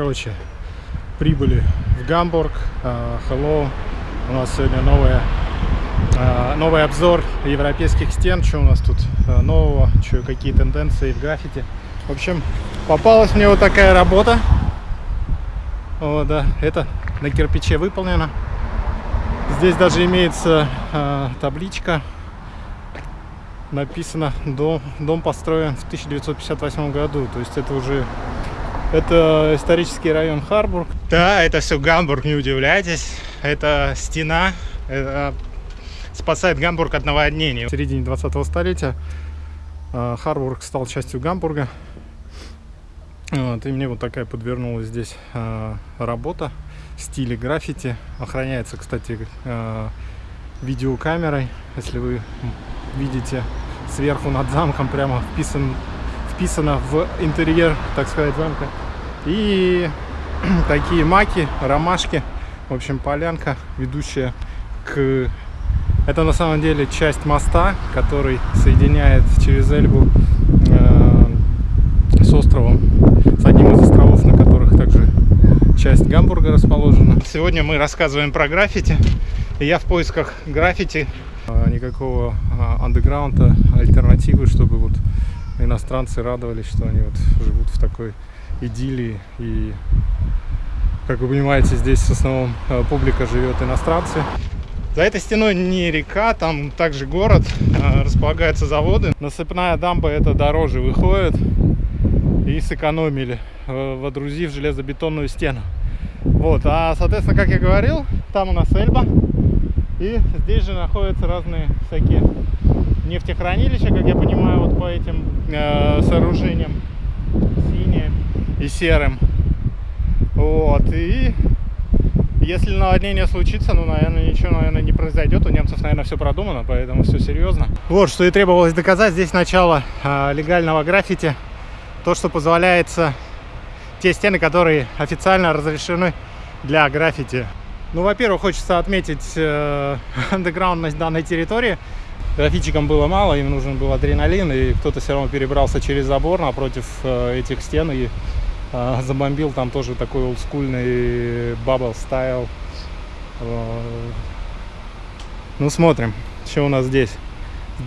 Короче, прибыли в Гамбург. Uh, hello. У нас сегодня новая, новый обзор европейских стен. Что у нас тут uh, нового, что, какие тенденции в граффити. В общем, попалась мне вот такая работа. О, да, это на кирпиче выполнено. Здесь даже имеется табличка написано дом, дом построен в 1958 году то есть это уже это исторический район Харбург. Да, это все Гамбург, не удивляйтесь. Это стена, это спасает Гамбург от наводнений. В середине 20-го столетия э, Харбург стал частью Гамбурга. Вот, и мне вот такая подвернулась здесь э, работа в стиле граффити. Охраняется, кстати, э, видеокамерой. Если вы видите сверху над замком, прямо вписан вписано в интерьер, так сказать, замка. И такие маки, ромашки, в общем, полянка, ведущая к... Это на самом деле часть моста, который соединяет через Эльбу э, с островом, с одним из островов, на которых также часть Гамбурга расположена. Сегодня мы рассказываем про граффити. Я в поисках граффити, никакого а, андеграунда, альтернативы, чтобы вот иностранцы радовались, что они вот живут в такой идиллии. И, как вы понимаете, здесь в основном э, публика живет иностранцы. За этой стеной не река, там также город, э, располагаются заводы. Насыпная дамба это дороже выходит. И сэкономили, э, водрузив железобетонную стену. Вот, а, соответственно, как я говорил, там у нас Эльба. И здесь же находятся разные всякие нефтехранилища, как я понимаю, вот по этим э, сооружениям синим и серым. Вот, и если наводнение случится, ну, наверное, ничего, наверное, не произойдет. У немцев, наверное, все продумано, поэтому все серьезно. Вот, что и требовалось доказать. Здесь начало э, легального граффити. То, что позволяется те стены, которые официально разрешены для граффити. Ну, во-первых, хочется отметить э, андеграундность данной территории. Графичикам было мало, им нужен был адреналин, и кто-то все равно перебрался через забор напротив э, этих стен и э, забомбил там тоже такой олдскульный бабл стайл. Э, ну, смотрим, что у нас здесь.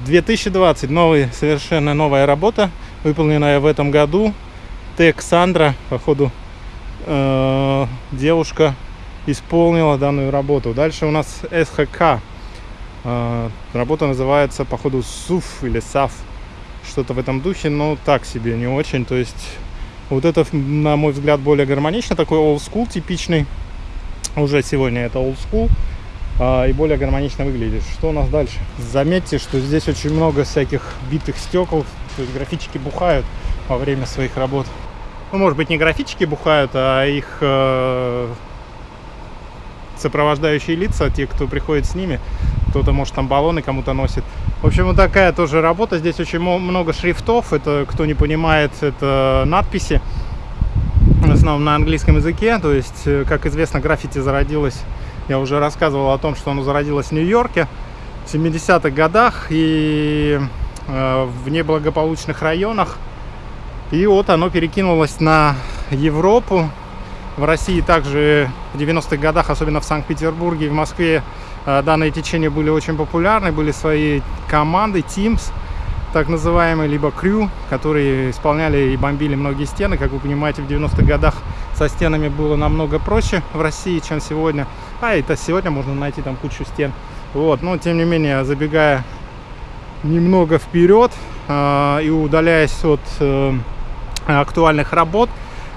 2020, новый, совершенно новая работа, выполненная в этом году. Тек Сандра, походу, э, девушка исполнила данную работу. Дальше у нас СХК. А, работа называется, походу, СУФ или САФ. Что-то в этом духе, но так себе, не очень. То есть, вот это, на мой взгляд, более гармонично. Такой school типичный. Уже сегодня это school. А, и более гармонично выглядит. Что у нас дальше? Заметьте, что здесь очень много всяких битых стекол. То есть, графички бухают во время своих работ. Ну, может быть, не графички бухают, а их э, сопровождающие лица, те, кто приходит с ними. Кто-то, может, там баллоны кому-то носит. В общем, вот такая тоже работа. Здесь очень много шрифтов. Это, кто не понимает, это надписи. В основном на английском языке. То есть, э, как известно, граффити зародилось. Я уже рассказывал о том, что оно зародилось в Нью-Йорке в 70-х годах. И э, в неблагополучных районах. И вот оно перекинулось на Европу, в России также в 90-х годах, особенно в Санкт-Петербурге и в Москве, данные течения были очень популярны. Были свои команды, Teams, так называемые, либо крю, которые исполняли и бомбили многие стены. Как вы понимаете, в 90-х годах со стенами было намного проще в России, чем сегодня. А это сегодня можно найти там кучу стен. Вот, но тем не менее, забегая немного вперед э, и удаляясь от э, актуальных работ,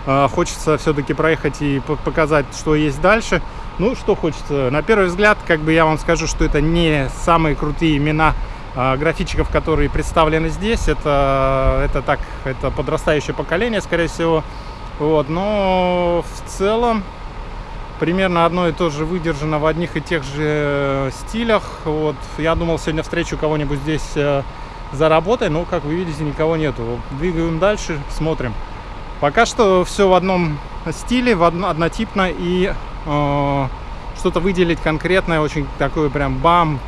а, хочется все-таки проехать и показать, что есть дальше. Ну, что хочется. На первый взгляд, как бы я вам скажу, что это не самые крутые имена а, графичиков, которые представлены здесь. Это, это так, это подрастающее поколение, скорее всего. Вот, но в целом примерно одно и то же выдержано в одних и тех же стилях. Вот, я думал, сегодня встречу кого-нибудь здесь э, за работой, но, как вы видите, никого нету. Двигаем дальше, смотрим. Пока что все в одном стиле, в одно, однотипно и э, что-то выделить конкретное, очень такое прям бам,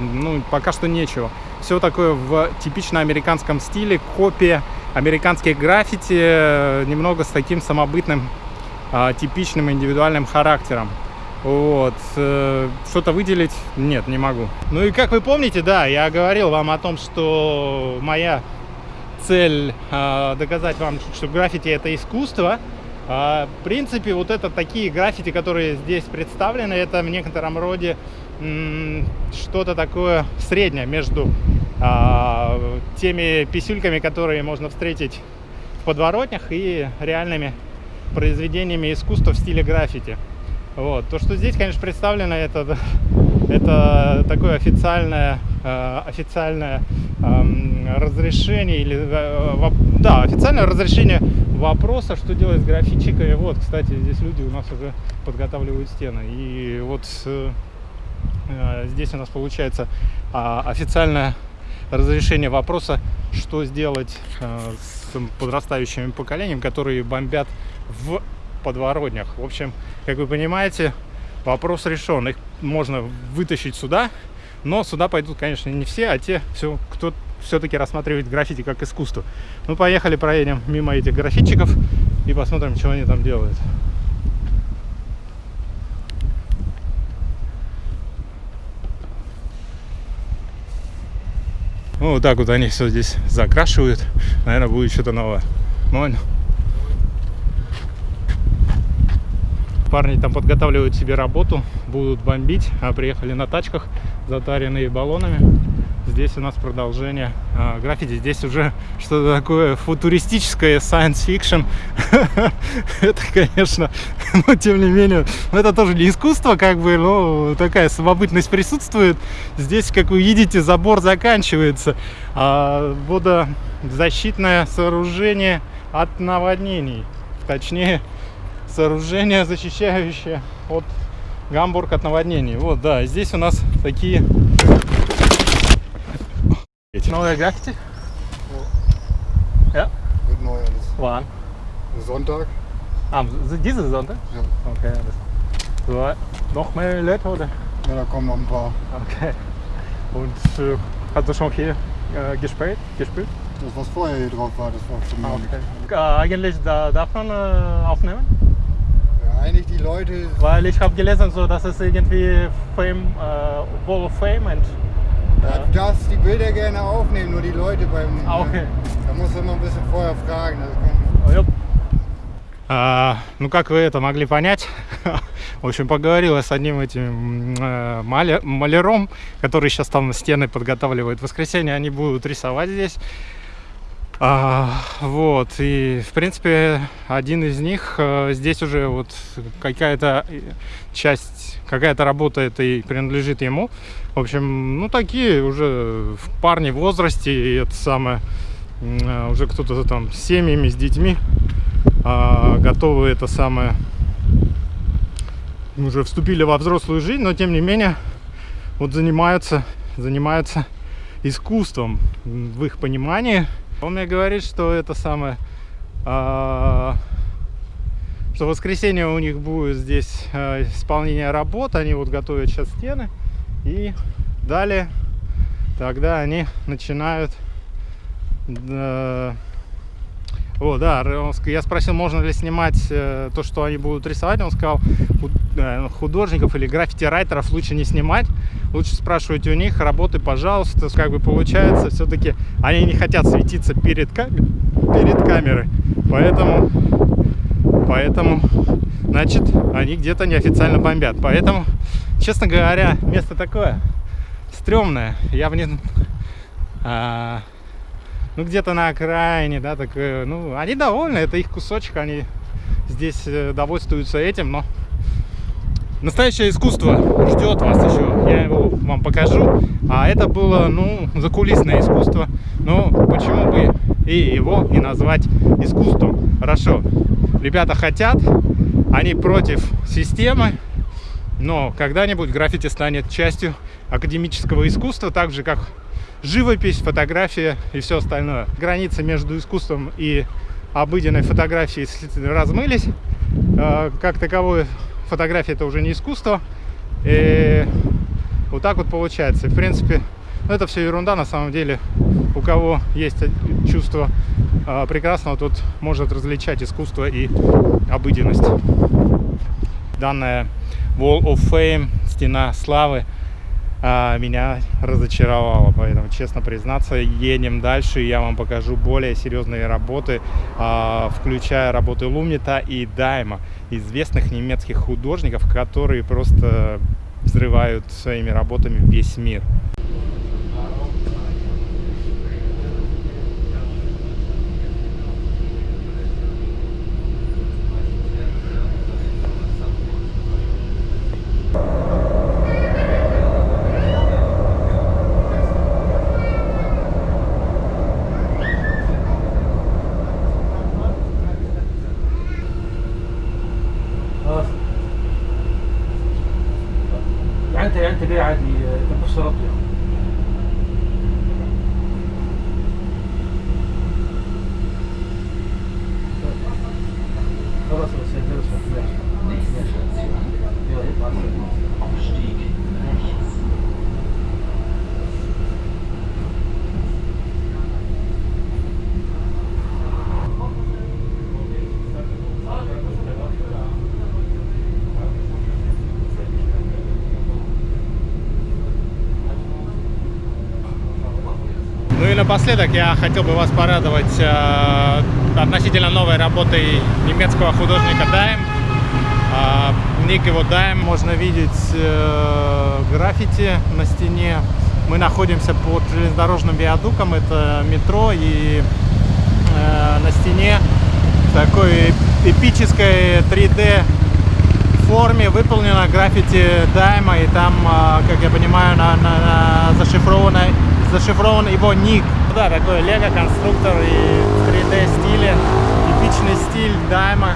ну пока что нечего. Все такое в типично американском стиле, копия американских граффити, немного с таким самобытным а, типичным индивидуальным характером. Вот. Э, что-то выделить? Нет, не могу. Ну и как вы помните, да, я говорил вам о том, что моя цель э, доказать вам, что граффити это искусство. Э, в принципе, вот это такие граффити, которые здесь представлены, это в некотором роде что-то такое среднее между э, теми писюльками, которые можно встретить в подворотнях и реальными произведениями искусства в стиле граффити. Вот. То, что здесь, конечно, представлено, это, это такое официальное, официальное э, разрешение, или, э, да, официальное разрешение вопроса, что делать с графитчиками. Вот, кстати, здесь люди у нас уже подготавливают стены. И вот э, э здесь у нас получается э, официальное разрешение вопроса, что сделать э, с подрастающим поколением, которые бомбят в подворотнях. В общем, как вы понимаете, вопрос решен. Их можно вытащить сюда, но сюда пойдут, конечно, не все, а те, все, кто все-таки рассматривает граффити как искусство. Ну, поехали, проедем мимо этих граффитчиков и посмотрим, что они там делают. Ну, вот так вот они все здесь закрашивают. Наверное, будет что-то новое. Можно? Парни там подготавливают себе работу, будут бомбить, а приехали на тачках, затаренные баллонами. Здесь у нас продолжение а, граффити. Здесь уже что-то такое футуристическое, science fiction. это, конечно, но тем не менее, это тоже не искусство, как бы, но такая самобытность присутствует. Здесь, как вы видите, забор заканчивается. А водозащитное сооружение от наводнений. Точнее, сооружение, защищающее от Гамбург от наводнений. Вот, да, здесь у нас такие... Neue Graffiti? Ja. Neu alles. Wann? Sonntag. Ah, diesen Sonntag? Ja. Okay. So, noch mehr Leute oder? Ja, da kommen noch ein paar. Okay. Und äh, hast du schon hier äh, gespielt? gespielt? Das, was vorher hier drauf war, das war zu mir. Okay. Äh, eigentlich da, darf man äh, aufnehmen? Eigentlich die Leute. Weil ich habe gelesen, so, dass es irgendwie Fame, äh, Wall of Fame und. Ja, du darfst die Bilder gerne aufnehmen, nur die Leute beim. А, okay. Da musst du immer ein bisschen vorher fragen. Das kann... а, ну, как вы это могли понять, в общем, поговорила с одним этим э, маляром, который сейчас там стены подготавливает. В воскресенье они будут рисовать здесь. А, вот, и в принципе один из них а, здесь уже вот какая-то часть, какая-то работа это и принадлежит ему. В общем, ну такие уже парни в возрасте, и это самое, а, уже кто-то там с семьями, с детьми а, готовы это самое, уже вступили во взрослую жизнь, но тем не менее вот занимаются, занимаются искусством в их понимании. Он мне говорит, что это самое, а, что в воскресенье у них будет здесь а, исполнение работ, они вот готовят сейчас стены, и далее тогда они начинают а, о, да, я спросил, можно ли снимать э, то, что они будут рисовать. Он сказал, э, художников или граффити-райтеров лучше не снимать. Лучше спрашивать у них работы, пожалуйста. Как бы получается, все-таки они не хотят светиться перед, кам перед камерой. Поэтому, поэтому, значит, они где-то неофициально бомбят. Поэтому, честно говоря, место такое стрёмное. Я бы не... А, ну, где-то на окраине, да, так, э, ну, они довольны, это их кусочек, они здесь э, довольствуются этим, но настоящее искусство ждет вас еще, я его вам покажу, а это было, ну, закулисное искусство, но почему бы и его и назвать искусством? Хорошо, ребята хотят, они против системы, но когда-нибудь граффити станет частью академического искусства, так же, как живопись, фотография и все остальное. Границы между искусством и обыденной фотографией размылись. А, как таковое фотография это уже не искусство. И вот так вот получается. В принципе, ну, это все ерунда на самом деле. у кого есть чувство э, прекрасного, тот может различать искусство и обыденность. Данная Wall of Fame, стена славы, а, меня разочаровало. Поэтому, честно признаться, едем дальше. Я вам покажу более серьезные работы, а, включая работы Лумнита и Дайма, известных немецких художников, которые просто взрывают своими работами весь мир. Nächste Station, Abstieg. Ну и напоследок я хотел бы вас порадовать э, относительно новой работой немецкого художника Дайм. Э, ник его Дайм. Можно видеть э, граффити на стене. Мы находимся под железнодорожным виадуком, это метро, и э, на стене в такой эпической 3D форме выполнено граффити Дайма, и там, э, как я понимаю, на, на- на зашифровано зашифрован его ник. Да, такой лего-конструктор и в 3D стиле, типичный стиль Дайма.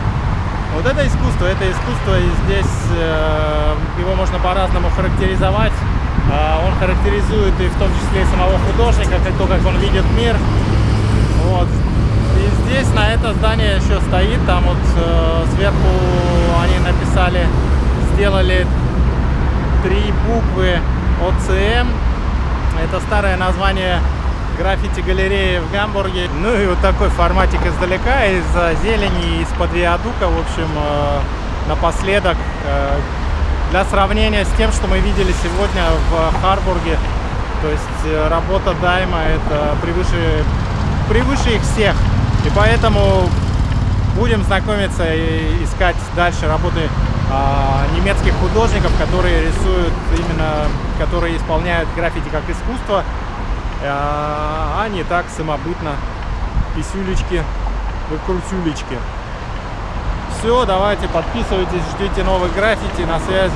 Вот это искусство, это искусство, и здесь э, его можно по-разному характеризовать. Э, он характеризует и в том числе и самого художника, как то, как он видит мир. Вот. И здесь на это здание еще стоит, там вот э, сверху они написали, сделали три буквы ОЦМ. Это старое название граффити-галереи в Гамбурге. Ну и вот такой форматик издалека, из-за зелени, из-под виадука. В общем, э, напоследок, э, для сравнения с тем, что мы видели сегодня в Харбурге, то есть э, работа Дайма это превыше, превыше их всех. И поэтому будем знакомиться и искать дальше работы немецких художников, которые рисуют именно, которые исполняют граффити как искусство, а не так самобытно писюлечки, выкрутюлечки. Все, давайте подписывайтесь, ждите новых граффити, на связи.